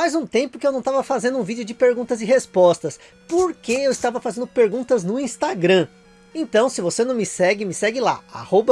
Faz um tempo que eu não estava fazendo um vídeo de perguntas e respostas, porque eu estava fazendo perguntas no Instagram. Então, se você não me segue, me segue lá,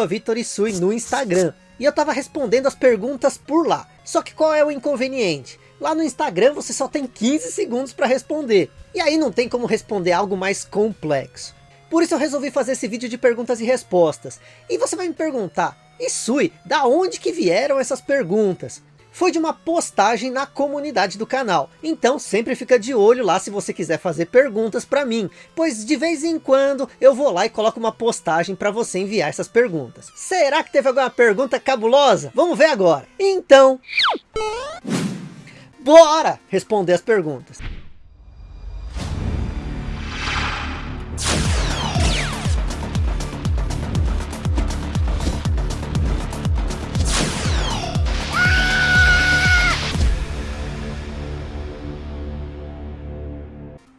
Vitorisui no Instagram. E eu estava respondendo as perguntas por lá. Só que qual é o inconveniente? Lá no Instagram você só tem 15 segundos para responder. E aí não tem como responder algo mais complexo. Por isso eu resolvi fazer esse vídeo de perguntas e respostas. E você vai me perguntar, Isui, da onde que vieram essas perguntas? Foi de uma postagem na comunidade do canal. Então sempre fica de olho lá se você quiser fazer perguntas para mim, pois de vez em quando eu vou lá e coloco uma postagem para você enviar essas perguntas. Será que teve alguma pergunta cabulosa? Vamos ver agora. Então, bora responder as perguntas.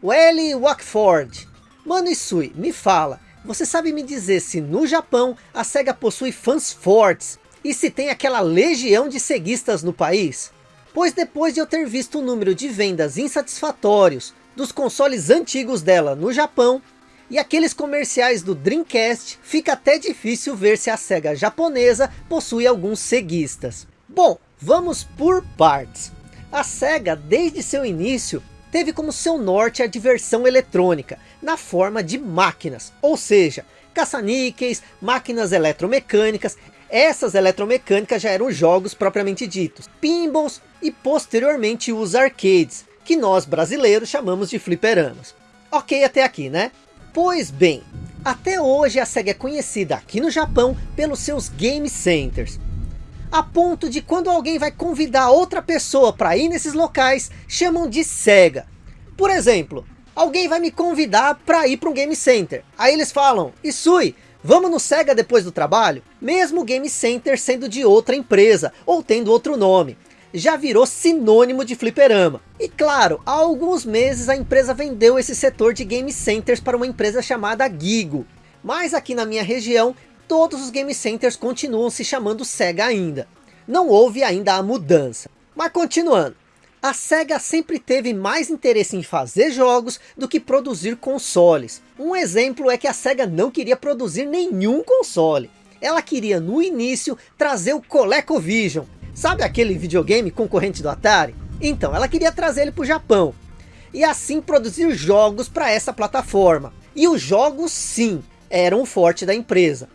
Welly Wackford. Mano Isui, me fala, você sabe me dizer se no Japão a SEGA possui fãs fortes e se tem aquela legião de ceguistas no país? Pois depois de eu ter visto o número de vendas insatisfatórios dos consoles antigos dela no Japão e aqueles comerciais do Dreamcast, fica até difícil ver se a SEGA japonesa possui alguns ceguistas. Bom, vamos por partes. A SEGA, desde seu início, teve como seu norte a diversão eletrônica, na forma de máquinas, ou seja, caça-níqueis, máquinas eletromecânicas, essas eletromecânicas já eram jogos propriamente ditos, pinballs e posteriormente os arcades, que nós brasileiros chamamos de fliperamas. Ok até aqui, né? Pois bem, até hoje a SEGA é conhecida aqui no Japão pelos seus game centers a ponto de quando alguém vai convidar outra pessoa para ir nesses locais, chamam de cega. Por exemplo, alguém vai me convidar para ir para um game center. Aí eles falam, Isui, vamos no Sega depois do trabalho? Mesmo o game center sendo de outra empresa, ou tendo outro nome. Já virou sinônimo de fliperama. E claro, há alguns meses a empresa vendeu esse setor de game centers para uma empresa chamada Gigo. Mas aqui na minha região todos os game centers continuam se chamando SEGA ainda. Não houve ainda a mudança. Mas continuando. A SEGA sempre teve mais interesse em fazer jogos do que produzir consoles. Um exemplo é que a SEGA não queria produzir nenhum console. Ela queria no início trazer o ColecoVision. Sabe aquele videogame concorrente do Atari? Então ela queria trazer ele para o Japão. E assim produzir jogos para essa plataforma. E os jogos sim, eram o forte da empresa.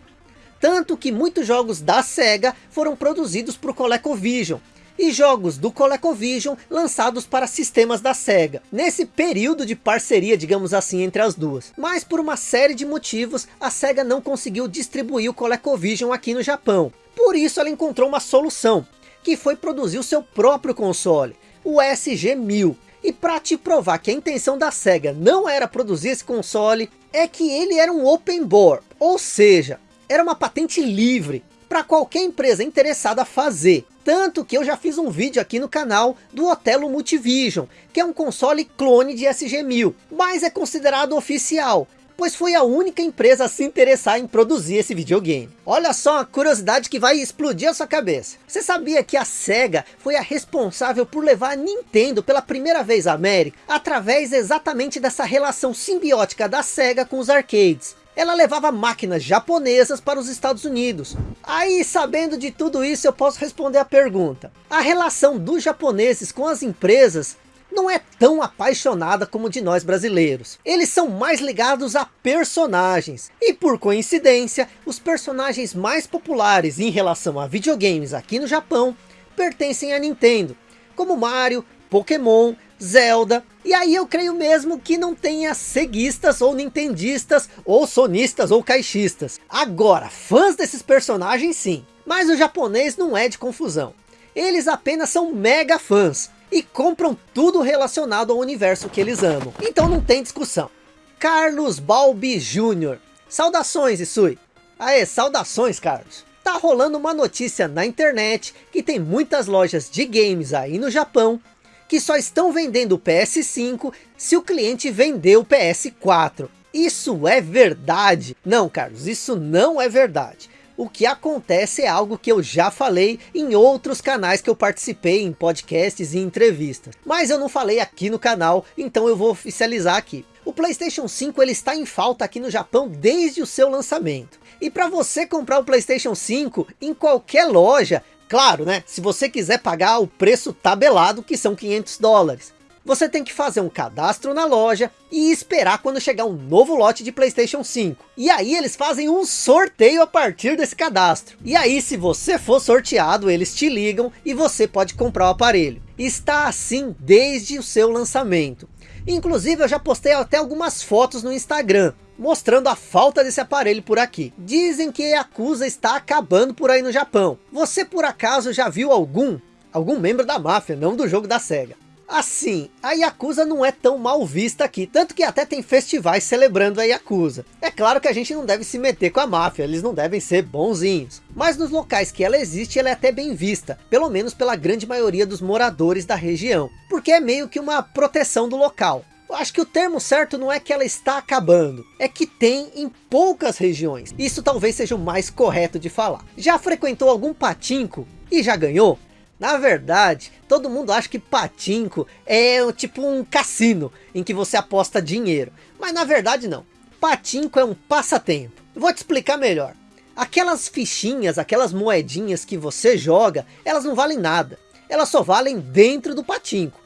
Tanto que muitos jogos da SEGA foram produzidos para o ColecoVision. E jogos do ColecoVision lançados para sistemas da SEGA. Nesse período de parceria, digamos assim, entre as duas. Mas por uma série de motivos, a SEGA não conseguiu distribuir o ColecoVision aqui no Japão. Por isso ela encontrou uma solução, que foi produzir o seu próprio console, o SG-1000. E para te provar que a intenção da SEGA não era produzir esse console, é que ele era um open board, ou seja, era uma patente livre para qualquer empresa interessada a fazer. Tanto que eu já fiz um vídeo aqui no canal do Otelo Multivision, que é um console clone de SG-1000, mas é considerado oficial, pois foi a única empresa a se interessar em produzir esse videogame. Olha só uma curiosidade que vai explodir a sua cabeça. Você sabia que a SEGA foi a responsável por levar a Nintendo pela primeira vez à América, através exatamente dessa relação simbiótica da SEGA com os arcades? Ela levava máquinas japonesas para os Estados Unidos. Aí, sabendo de tudo isso, eu posso responder a pergunta. A relação dos japoneses com as empresas não é tão apaixonada como de nós brasileiros. Eles são mais ligados a personagens. E por coincidência, os personagens mais populares em relação a videogames aqui no Japão pertencem à Nintendo. Como Mario, Pokémon, Zelda. E aí eu creio mesmo que não tenha ceguistas ou nintendistas ou sonistas ou caixistas. Agora, fãs desses personagens sim. Mas o japonês não é de confusão. Eles apenas são mega fãs e compram tudo relacionado ao universo que eles amam. Então não tem discussão. Carlos Balbi Jr. Saudações, Isui. Aê, saudações, Carlos. Tá rolando uma notícia na internet que tem muitas lojas de games aí no Japão que só estão vendendo o PS5 se o cliente vender o PS4. Isso é verdade? Não, Carlos, isso não é verdade. O que acontece é algo que eu já falei em outros canais que eu participei em podcasts e entrevistas. Mas eu não falei aqui no canal, então eu vou oficializar aqui. O Playstation 5 ele está em falta aqui no Japão desde o seu lançamento. E para você comprar o Playstation 5 em qualquer loja, claro né, se você quiser pagar o preço tabelado que são 500 dólares você tem que fazer um cadastro na loja e esperar quando chegar um novo lote de Playstation 5. E aí eles fazem um sorteio a partir desse cadastro. E aí se você for sorteado, eles te ligam e você pode comprar o aparelho. Está assim desde o seu lançamento. Inclusive eu já postei até algumas fotos no Instagram, mostrando a falta desse aparelho por aqui. Dizem que a Yakuza está acabando por aí no Japão. Você por acaso já viu algum? Algum membro da máfia, não do jogo da SEGA. Assim, a Yakuza não é tão mal vista aqui, tanto que até tem festivais celebrando a Yakuza. É claro que a gente não deve se meter com a máfia, eles não devem ser bonzinhos. Mas nos locais que ela existe, ela é até bem vista, pelo menos pela grande maioria dos moradores da região, porque é meio que uma proteção do local. Acho que o termo certo não é que ela está acabando, é que tem em poucas regiões. Isso talvez seja o mais correto de falar. Já frequentou algum patinco e já ganhou? Na verdade, todo mundo acha que patinco é tipo um cassino, em que você aposta dinheiro. Mas na verdade não. Patinco é um passatempo. Vou te explicar melhor. Aquelas fichinhas, aquelas moedinhas que você joga, elas não valem nada. Elas só valem dentro do patinco.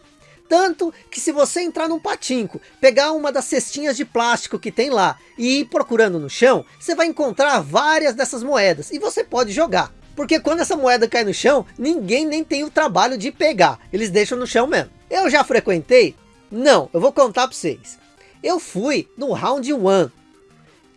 Tanto que se você entrar num patinco, pegar uma das cestinhas de plástico que tem lá e ir procurando no chão, você vai encontrar várias dessas moedas e você pode jogar. Porque quando essa moeda cai no chão, ninguém nem tem o trabalho de pegar. Eles deixam no chão mesmo. Eu já frequentei? Não, eu vou contar para vocês. Eu fui no Round One,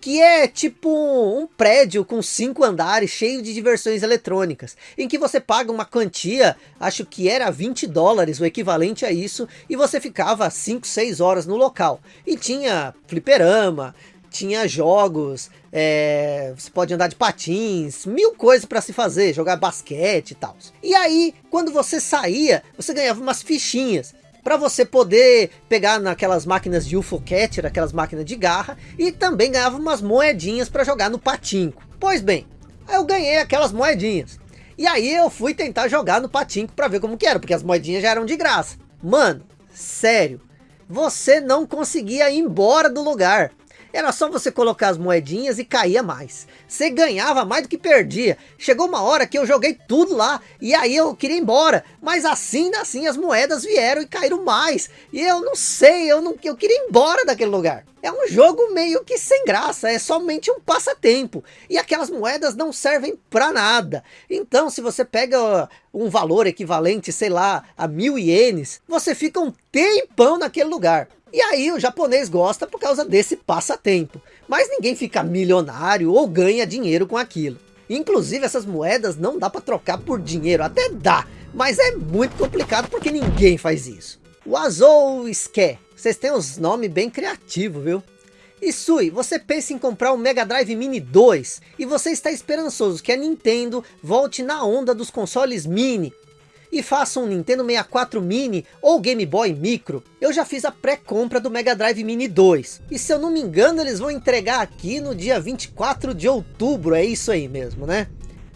que é tipo um prédio com cinco andares cheio de diversões eletrônicas, em que você paga uma quantia, acho que era 20 dólares, o equivalente a isso, e você ficava 5, 6 horas no local. E tinha fliperama, tinha jogos, é, você pode andar de patins, mil coisas para se fazer, jogar basquete e tal. E aí, quando você saía, você ganhava umas fichinhas para você poder pegar naquelas máquinas de UFO Catcher, aquelas máquinas de garra, e também ganhava umas moedinhas para jogar no patinco. Pois bem, eu ganhei aquelas moedinhas. E aí eu fui tentar jogar no patinco para ver como que era, porque as moedinhas já eram de graça. Mano, sério, você não conseguia ir embora do lugar. Era só você colocar as moedinhas e caía mais. Você ganhava mais do que perdia. Chegou uma hora que eu joguei tudo lá. E aí eu queria ir embora. Mas assim, assim as moedas vieram e caíram mais. E eu não sei, eu, não, eu queria ir embora daquele lugar. É um jogo meio que sem graça, é somente um passatempo. E aquelas moedas não servem para nada. Então se você pega um valor equivalente, sei lá, a mil ienes, você fica um tempão naquele lugar. E aí o japonês gosta por causa desse passatempo. Mas ninguém fica milionário ou ganha dinheiro com aquilo. Inclusive essas moedas não dá para trocar por dinheiro, até dá. Mas é muito complicado porque ninguém faz isso. O Azou Ske, vocês têm uns nomes bem criativos, viu? E Sui, você pensa em comprar um Mega Drive Mini 2 e você está esperançoso que a Nintendo volte na onda dos consoles mini e faça um Nintendo 64 Mini ou Game Boy Micro. Eu já fiz a pré-compra do Mega Drive Mini 2. E se eu não me engano, eles vão entregar aqui no dia 24 de outubro. É isso aí mesmo, né?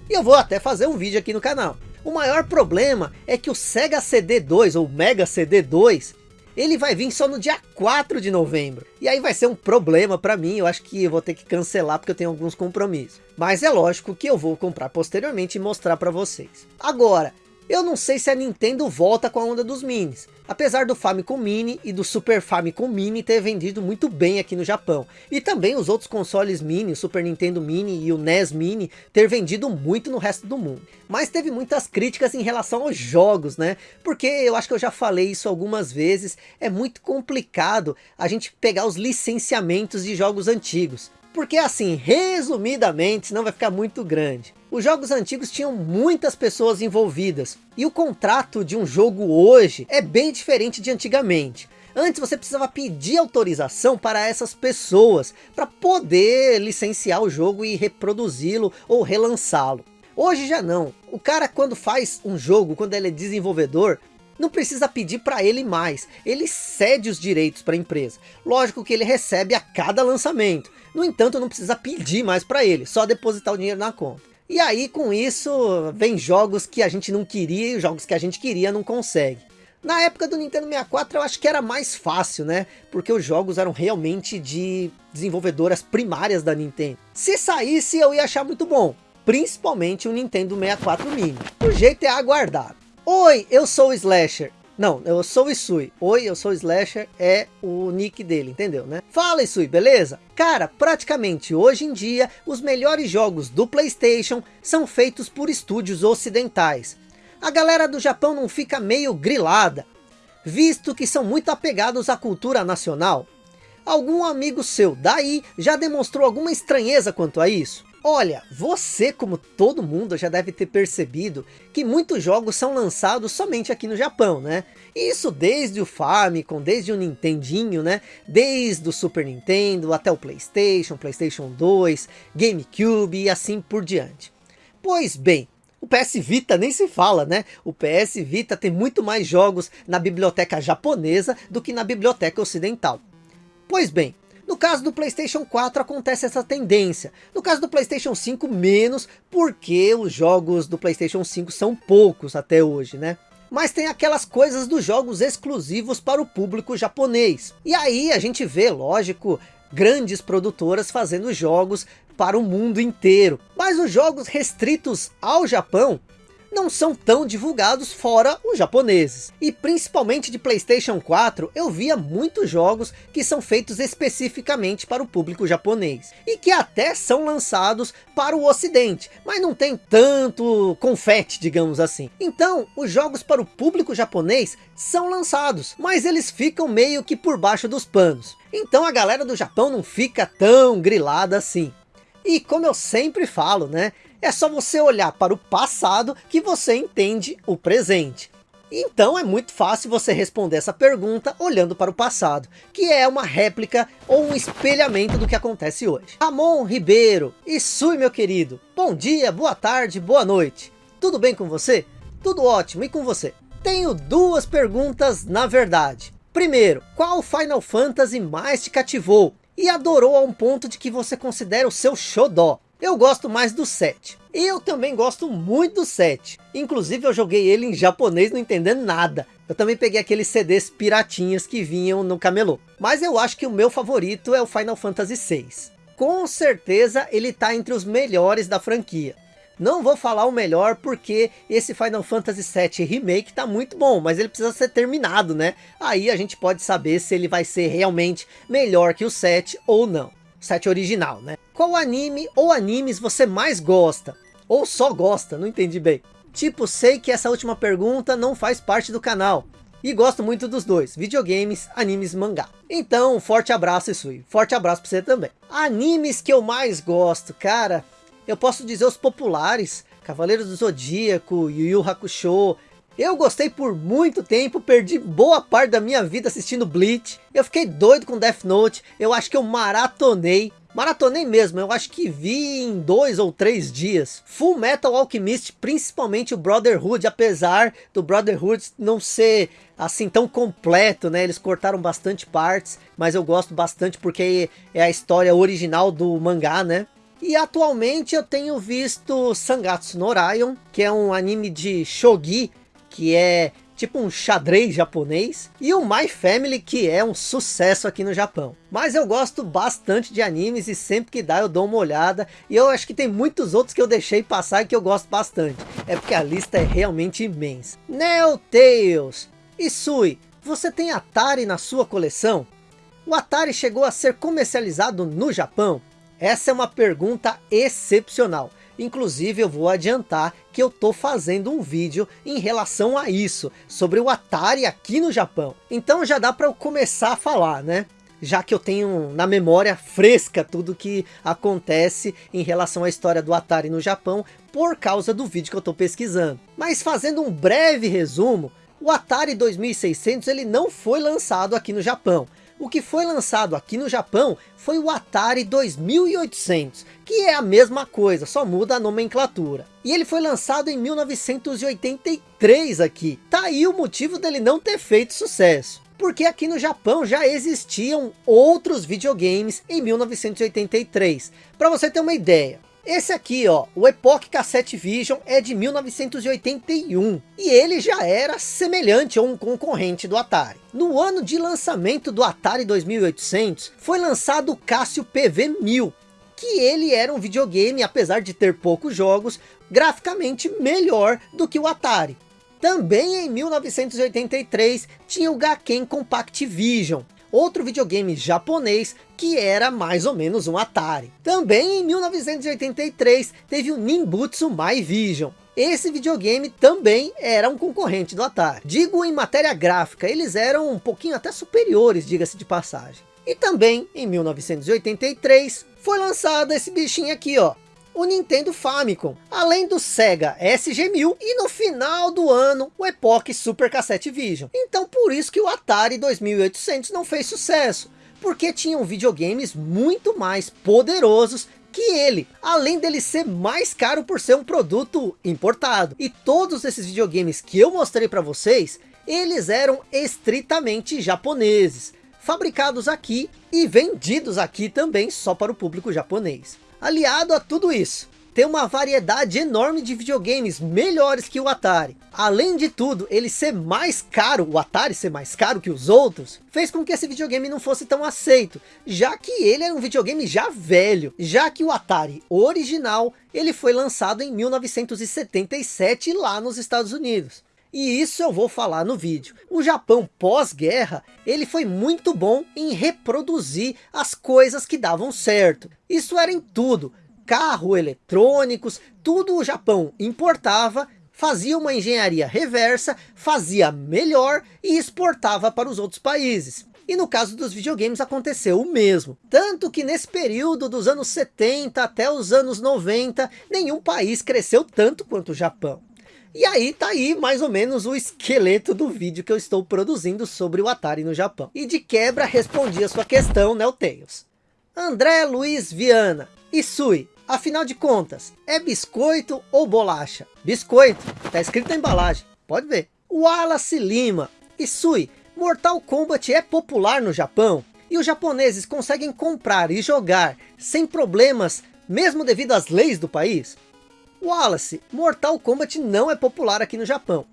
E eu vou até fazer um vídeo aqui no canal. O maior problema é que o Sega CD2 ou Mega CD2 ele vai vir só no dia 4 de novembro. E aí vai ser um problema para mim, eu acho que eu vou ter que cancelar porque eu tenho alguns compromissos. Mas é lógico que eu vou comprar posteriormente e mostrar para vocês. Agora, eu não sei se a Nintendo volta com a onda dos minis. Apesar do Famicom Mini e do Super Famicom Mini ter vendido muito bem aqui no Japão. E também os outros consoles Mini, o Super Nintendo Mini e o NES Mini, ter vendido muito no resto do mundo. Mas teve muitas críticas em relação aos jogos, né? Porque eu acho que eu já falei isso algumas vezes. É muito complicado a gente pegar os licenciamentos de jogos antigos. Porque assim, resumidamente, senão vai ficar muito grande. Os jogos antigos tinham muitas pessoas envolvidas. E o contrato de um jogo hoje é bem diferente de antigamente. Antes você precisava pedir autorização para essas pessoas para poder licenciar o jogo e reproduzi-lo ou relançá-lo. Hoje já não. O cara quando faz um jogo, quando ele é desenvolvedor, não precisa pedir para ele mais. Ele cede os direitos para a empresa. Lógico que ele recebe a cada lançamento No entanto, não precisa pedir mais para ele, só depositar o dinheiro na conta. E aí, com isso, vem jogos que a gente não queria e jogos que a gente queria não consegue. Na época do Nintendo 64 eu acho que era mais fácil, né? Porque os jogos eram realmente de desenvolvedoras primárias da Nintendo. Se saísse eu ia achar muito bom. Principalmente o Nintendo 64 Mini. O jeito é aguardar. Oi, eu sou o Slasher. Não, eu sou o Isui. Oi, eu sou o Slasher, é o nick dele, entendeu, né? Fala Isui, beleza? Cara, praticamente hoje em dia, os melhores jogos do Playstation são feitos por estúdios ocidentais. A galera do Japão não fica meio grilada, visto que são muito apegados à cultura nacional. Algum amigo seu daí já demonstrou alguma estranheza quanto a isso? Olha, você como todo mundo já deve ter percebido que muitos jogos são lançados somente aqui no Japão, né? Isso desde o Famicom, desde o Nintendinho, né? Desde o Super Nintendo até o Playstation, Playstation 2, GameCube e assim por diante. Pois bem, o PS Vita nem se fala, né? O PS Vita tem muito mais jogos na biblioteca japonesa do que na biblioteca ocidental. Pois bem, no caso do Playstation 4 acontece essa tendência. No caso do Playstation 5 menos, porque os jogos do Playstation 5 são poucos até hoje, né? Mas tem aquelas coisas dos jogos exclusivos para o público japonês. E aí a gente vê, lógico, grandes produtoras fazendo jogos para o mundo inteiro. Mas os jogos restritos ao Japão não são tão divulgados fora os japoneses. E principalmente de Playstation 4, eu via muitos jogos que são feitos especificamente para o público japonês. E que até são lançados para o ocidente, mas não tem tanto confete, digamos assim. Então, os jogos para o público japonês são lançados, mas eles ficam meio que por baixo dos panos. Então a galera do Japão não fica tão grilada assim. E como eu sempre falo, né? É só você olhar para o passado que você entende o presente. Então é muito fácil você responder essa pergunta olhando para o passado, que é uma réplica ou um espelhamento do que acontece hoje. Ramon Ribeiro, e Sui meu querido, bom dia, boa tarde, boa noite. Tudo bem com você? Tudo ótimo, e com você? Tenho duas perguntas na verdade. Primeiro, qual Final Fantasy mais te cativou e adorou a um ponto de que você considera o seu xodó? Eu gosto mais do 7. Eu também gosto muito do 7. Inclusive eu joguei ele em japonês não entendendo nada. Eu também peguei aqueles CDs piratinhas que vinham no camelô. Mas eu acho que o meu favorito é o Final Fantasy 6. Com certeza ele está entre os melhores da franquia. Não vou falar o melhor porque esse Final Fantasy VII Remake tá muito bom, mas ele precisa ser terminado, né? Aí a gente pode saber se ele vai ser realmente melhor que o 7 ou não. 7 original, né? Qual anime ou animes você mais gosta? Ou só gosta, não entendi bem. Tipo, sei que essa última pergunta não faz parte do canal. E gosto muito dos dois, videogames, animes mangá. Então, forte abraço Isui, forte abraço pra você também. Animes que eu mais gosto, cara, eu posso dizer os populares, Cavaleiros do Zodíaco, Yu Yu Hakusho, eu gostei por muito tempo, perdi boa parte da minha vida assistindo Bleach. Eu fiquei doido com Death Note, eu acho que eu maratonei. Maratonei mesmo, eu acho que vi em dois ou três dias. Full Metal Alchemist, principalmente o Brotherhood, apesar do Brotherhood não ser assim tão completo, né? Eles cortaram bastante partes, mas eu gosto bastante porque é a história original do mangá, né? E atualmente eu tenho visto Sangatsu no Orion, que é um anime de shogi, que é tipo um xadrez japonês, e o My Family, que é um sucesso aqui no Japão. Mas eu gosto bastante de animes e sempre que dá eu dou uma olhada, e eu acho que tem muitos outros que eu deixei passar e que eu gosto bastante. É porque a lista é realmente imensa. Neo Tales. Isui, você tem Atari na sua coleção? O Atari chegou a ser comercializado no Japão? Essa é uma pergunta excepcional. Inclusive eu vou adiantar que eu tô fazendo um vídeo em relação a isso, sobre o Atari aqui no Japão. Então já dá para eu começar a falar, né? Já que eu tenho na memória fresca tudo que acontece em relação à história do Atari no Japão, por causa do vídeo que eu tô pesquisando. Mas fazendo um breve resumo, o Atari 2600 ele não foi lançado aqui no Japão. O que foi lançado aqui no Japão foi o Atari 2800, que é a mesma coisa, só muda a nomenclatura. E ele foi lançado em 1983 aqui. Tá aí o motivo dele não ter feito sucesso. porque aqui no Japão já existiam outros videogames em 1983. Para você ter uma ideia, esse aqui, ó, o Epoch Cassette Vision é de 1981 e ele já era semelhante a um concorrente do Atari. No ano de lançamento do Atari 2800, foi lançado o Casio PV-1000, que ele era um videogame, apesar de ter poucos jogos, graficamente melhor do que o Atari. Também em 1983 tinha o Gaken Compact Vision, outro videogame japonês que era mais ou menos um Atari. Também em 1983 teve o Nimbutsu My Vision. Esse videogame também era um concorrente do Atari. Digo em matéria gráfica, eles eram um pouquinho até superiores, diga-se de passagem. E também em 1983 foi lançado esse bichinho aqui, ó, o Nintendo Famicom, além do Sega SG-1000 e no final do ano o Epoch Super Cassette Vision. Então por isso que o Atari 2800 não fez sucesso, porque tinham videogames muito mais poderosos que ele, além dele ser mais caro por ser um produto importado. E todos esses videogames que eu mostrei para vocês, eles eram estritamente japoneses, fabricados aqui e vendidos aqui também só para o público japonês. Aliado a tudo isso, tem uma variedade enorme de videogames melhores que o Atari. Além de tudo, ele ser mais caro, o Atari ser mais caro que os outros, fez com que esse videogame não fosse tão aceito, já que ele era um videogame já velho, já que o Atari original, ele foi lançado em 1977 lá nos Estados Unidos. E isso eu vou falar no vídeo. O Japão pós-guerra, ele foi muito bom em reproduzir as coisas que davam certo. Isso era em tudo. Carro, eletrônicos, tudo o Japão importava, fazia uma engenharia reversa, fazia melhor e exportava para os outros países. E no caso dos videogames aconteceu o mesmo. Tanto que nesse período dos anos 70 até os anos 90, nenhum país cresceu tanto quanto o Japão. E aí tá aí mais ou menos o esqueleto do vídeo que eu estou produzindo sobre o Atari no Japão. E de quebra respondi a sua questão, né, o Tails. André Luiz Viana. Isui, afinal de contas, é biscoito ou bolacha? Biscoito, tá escrito na embalagem, pode ver. Wallace Lima. Isui, Mortal Kombat é popular no Japão? E os japoneses conseguem comprar e jogar sem problemas, mesmo devido às leis do país? Wallace, Mortal Kombat não é popular aqui no Japão.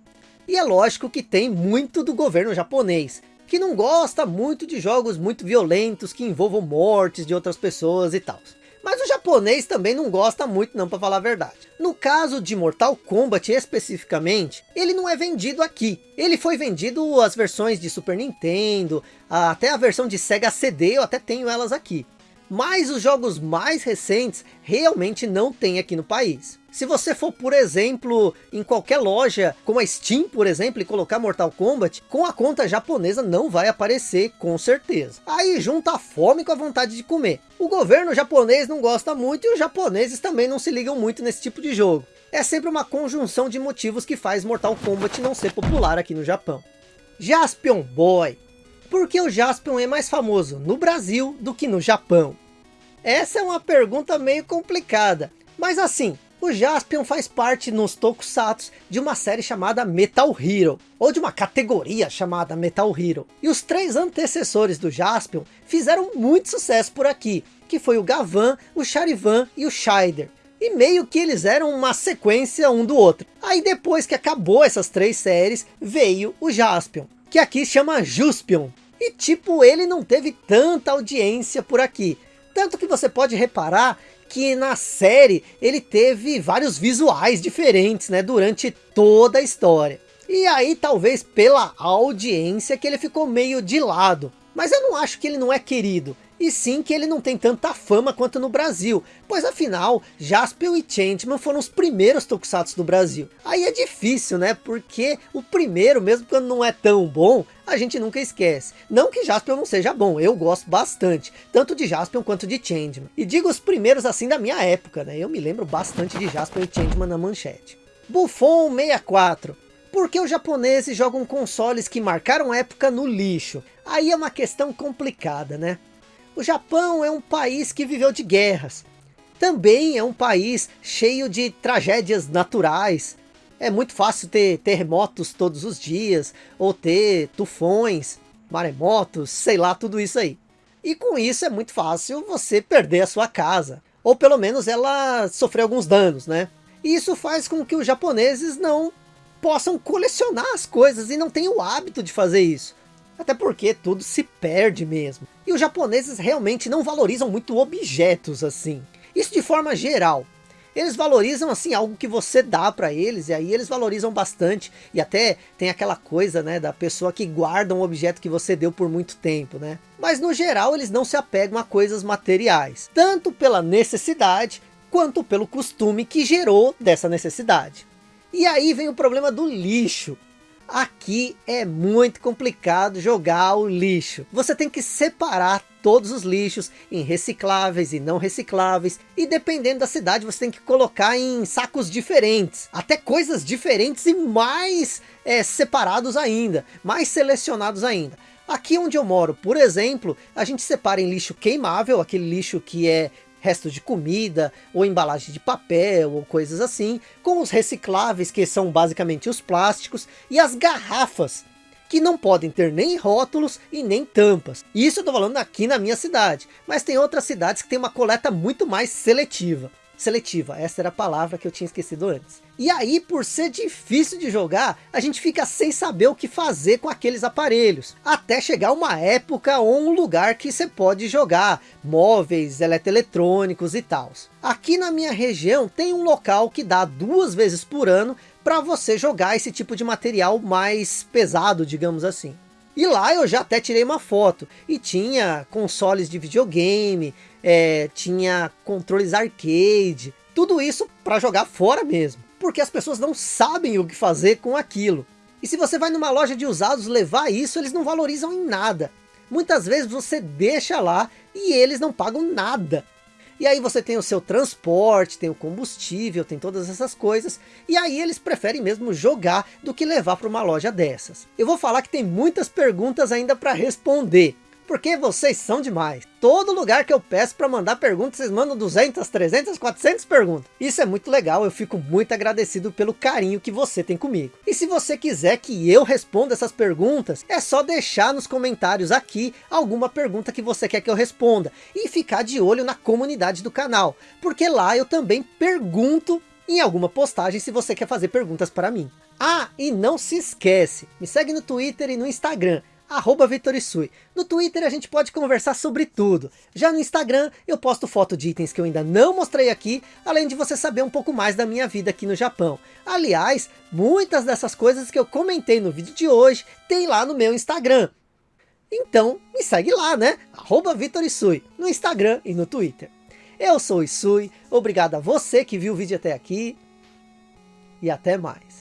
E é lógico que tem muito do governo japonês, que não gosta muito de jogos muito violentos que envolvam mortes de outras pessoas e tal. Mas o japonês também não gosta muito não para falar a verdade. No caso de Mortal Kombat especificamente, ele não é vendido aqui. Ele foi vendido as versões de Super Nintendo, até a versão de Sega CD, eu até tenho elas aqui. Mas os jogos mais recentes realmente não tem aqui no país. Se você for, por exemplo, em qualquer loja, como a Steam, por exemplo, e colocar Mortal Kombat, com a conta japonesa não vai aparecer, com certeza. Aí junta a fome com a vontade de comer. O governo japonês não gosta muito e os japoneses também não se ligam muito nesse tipo de jogo. É sempre uma conjunção de motivos que faz Mortal Kombat não ser popular aqui no Japão. Jaspion Boy. Por que o Jaspion é mais famoso no Brasil do que no Japão? Essa é uma pergunta meio complicada. Mas assim, o Jaspion faz parte nos Tokusatsu de uma série chamada Metal Hero, ou de uma categoria chamada Metal Hero. E os três antecessores do Jaspion fizeram muito sucesso por aqui, que foi o Gavan, o Charivan e o Shider. E meio que eles eram uma sequência um do outro. Aí depois que acabou essas três séries, veio o Jaspion, que aqui chama Juspion. E tipo, ele não teve tanta audiência por aqui. Tanto que você pode reparar que na série ele teve vários visuais diferentes, né, durante toda a história. E aí talvez pela audiência que ele ficou meio de lado. Mas eu não acho que ele não é querido e sim que ele não tem tanta fama quanto no Brasil, pois afinal, Jaspion e Changeman foram os primeiros Tokusatsu do Brasil. Aí é difícil, né, porque o primeiro, mesmo quando não é tão bom, a gente nunca esquece. Não que Jaspion não seja bom, eu gosto bastante, tanto de Jaspion quanto de Changeman. E digo os primeiros assim da minha época, né, eu me lembro bastante de Jaspion e Changeman na manchete. Buffon 64, por que os japoneses jogam consoles que marcaram época no lixo? Aí é uma questão complicada, né? O Japão é um país que viveu de guerras. Também é um país cheio de tragédias naturais. É muito fácil ter terremotos todos os dias, ou ter tufões. maremotos, sei lá, tudo isso aí. E com isso é muito fácil você perder a sua casa. Ou pelo menos ela sofrer alguns danos, né? E isso faz com que os japoneses não possam colecionar as coisas e não tenham o hábito de fazer isso. Até porque tudo se perde mesmo. E os japoneses realmente não valorizam muito objetos assim. Isso de forma geral. Eles valorizam assim algo que você dá para eles e aí eles valorizam bastante e até tem aquela coisa, né, da pessoa que guarda um objeto que você deu por muito tempo, né? Mas no geral eles não se apegam a coisas materiais, tanto pela necessidade quanto pelo costume que gerou dessa necessidade. E aí vem o problema do lixo. Aqui é muito complicado jogar o lixo. Você tem que separar todos os lixos em recicláveis e não recicláveis. E dependendo da cidade você tem que colocar em sacos diferentes. Até coisas diferentes e mais é, separados ainda. Mais selecionados ainda. Aqui onde eu moro, por exemplo, a gente separa em lixo queimável, aquele lixo que é restos de comida, ou embalagem de papel, ou coisas assim, com os recicláveis, que são basicamente os plásticos, e as garrafas, que não podem ter nem rótulos e nem tampas. Isso eu tô falando aqui na minha cidade, mas tem outras cidades que tem uma coleta muito mais seletiva seletiva. Essa era a palavra que eu tinha esquecido antes. E aí, por ser difícil de jogar, a gente fica sem saber o que fazer com aqueles aparelhos. Até chegar uma época ou um lugar que você pode jogar móveis, eletroeletrônicos e tal. Aqui na minha região tem um local que dá duas vezes por ano para você jogar esse tipo de material mais pesado, digamos assim. E lá eu já até tirei uma foto. E tinha consoles de videogame, é, tinha controles arcade. Tudo isso para jogar fora mesmo. Porque as pessoas não sabem o que fazer com aquilo. E se você vai numa loja de usados levar isso, eles não valorizam em nada. Muitas vezes você deixa lá e eles não pagam nada. E aí você tem o seu transporte, tem o combustível, tem todas essas coisas. E aí eles preferem mesmo jogar do que levar para uma loja dessas. Eu vou falar que tem muitas perguntas ainda para responder porque vocês são demais. Todo lugar que eu peço para mandar perguntas, vocês mandam 200, 300, 400 perguntas. Isso é muito legal, eu fico muito agradecido pelo carinho que você tem comigo. E se você quiser que eu responda essas perguntas, é só deixar nos comentários aqui alguma pergunta que você quer que eu responda. E ficar de olho na comunidade do canal, porque lá eu também pergunto em alguma postagem se você quer fazer perguntas para mim. Ah, e não se esquece, me segue no Twitter e no Instagram, arroba Vitorisui. No Twitter a gente pode conversar sobre tudo. Já no Instagram eu posto foto de itens que eu ainda não mostrei aqui, além de você saber um pouco mais da minha vida aqui no Japão. Aliás, muitas dessas coisas que eu comentei no vídeo de hoje, tem lá no meu Instagram. Então me segue lá, né? Arroba Vitorisui, no Instagram e no Twitter. Eu sou o Isui, obrigado a você que viu o vídeo até aqui, e até mais.